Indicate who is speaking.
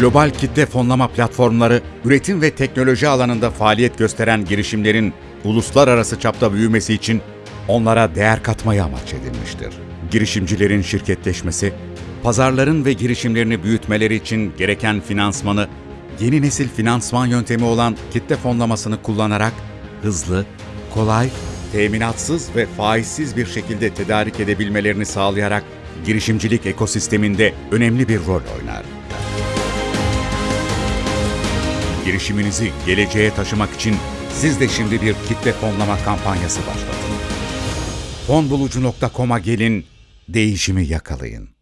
Speaker 1: Global kitle fonlama platformları, üretim ve teknoloji alanında faaliyet gösteren girişimlerin uluslararası çapta büyümesi için onlara değer katmayı amaç edinmiştir. Girişimcilerin şirketleşmesi, pazarların ve girişimlerini büyütmeleri için gereken finansmanı, yeni nesil finansman yöntemi olan kitle fonlamasını kullanarak hızlı, kolay, teminatsız ve faizsiz bir şekilde tedarik edebilmelerini sağlayarak girişimcilik ekosisteminde önemli bir rol oynar. Girişiminizi geleceğe taşımak için siz de şimdi bir kitle fonlama kampanyası başlatın. Fonbulucu.com'a gelin, değişimi yakalayın.